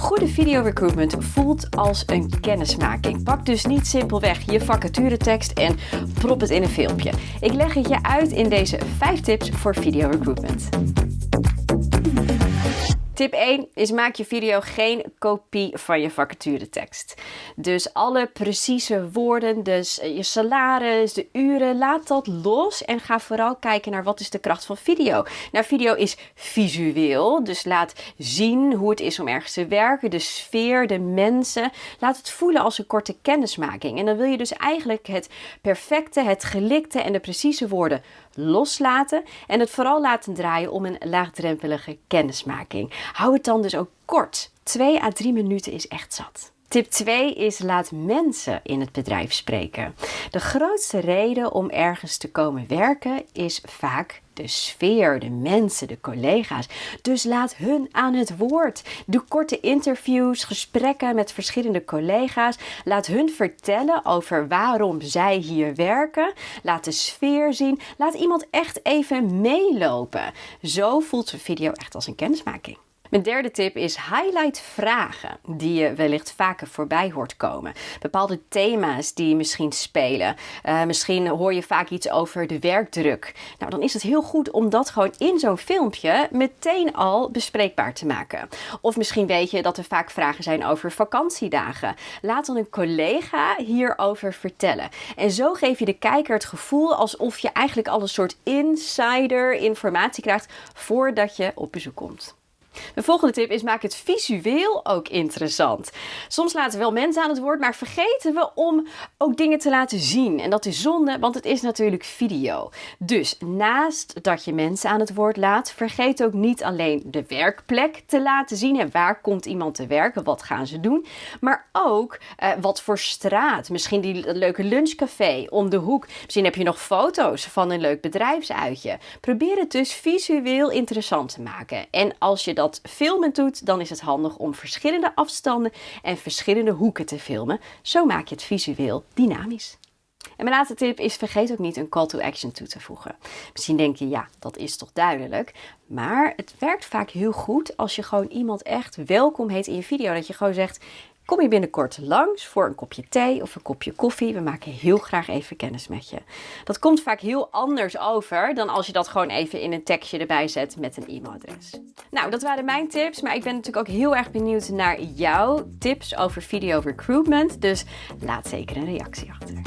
Goede video recruitment voelt als een kennismaking. Pak dus niet simpelweg je vacaturetekst en prop het in een filmpje. Ik leg het je uit in deze 5 tips voor video recruitment. Tip 1 is maak je video geen kopie van je vacaturetekst. Dus alle precieze woorden, dus eh, je salaris, de uren, laat dat los en ga vooral kijken naar wat is de kracht van video. Nou, video is visueel, dus laat zien hoe het is om ergens te werken, de sfeer, de mensen. Laat het voelen als een korte kennismaking. En dan wil je dus eigenlijk het perfecte, het gelikte en de precieze woorden loslaten en het vooral laten draaien om een laagdrempelige kennismaking. Hou het dan dus ook kort. 2 à 3 minuten is echt zat. Tip 2 is laat mensen in het bedrijf spreken. De grootste reden om ergens te komen werken is vaak de sfeer, de mensen, de collega's. Dus laat hun aan het woord. Doe korte interviews, gesprekken met verschillende collega's. Laat hun vertellen over waarom zij hier werken. Laat de sfeer zien. Laat iemand echt even meelopen. Zo voelt zo'n video echt als een kennismaking. Mijn derde tip is highlight vragen die je wellicht vaker voorbij hoort komen. Bepaalde thema's die misschien spelen. Uh, misschien hoor je vaak iets over de werkdruk. Nou, dan is het heel goed om dat gewoon in zo'n filmpje meteen al bespreekbaar te maken. Of misschien weet je dat er vaak vragen zijn over vakantiedagen. Laat dan een collega hierover vertellen. En zo geef je de kijker het gevoel alsof je eigenlijk al een soort insider informatie krijgt voordat je op bezoek komt. De volgende tip is maak het visueel ook interessant. Soms laten we wel mensen aan het woord, maar vergeten we om ook dingen te laten zien. En dat is zonde, want het is natuurlijk video. Dus naast dat je mensen aan het woord laat, vergeet ook niet alleen de werkplek te laten zien. En waar komt iemand te werken? Wat gaan ze doen? Maar ook uh, wat voor straat. Misschien die leuke lunchcafé om de hoek. Misschien heb je nog foto's van een leuk bedrijfsuitje. Probeer het dus visueel interessant te maken. En als je dat filmen doet, dan is het handig om verschillende afstanden en verschillende hoeken te filmen. Zo maak je het visueel dynamisch. En mijn laatste tip is vergeet ook niet een call to action toe te voegen. Misschien denk je, ja, dat is toch duidelijk. Maar het werkt vaak heel goed als je gewoon iemand echt welkom heet in je video. Dat je gewoon zegt, Kom je binnenkort langs voor een kopje thee of een kopje koffie? We maken heel graag even kennis met je. Dat komt vaak heel anders over dan als je dat gewoon even in een tekstje erbij zet met een e-mailadres. Nou, dat waren mijn tips, maar ik ben natuurlijk ook heel erg benieuwd naar jouw tips over video recruitment. Dus laat zeker een reactie achter.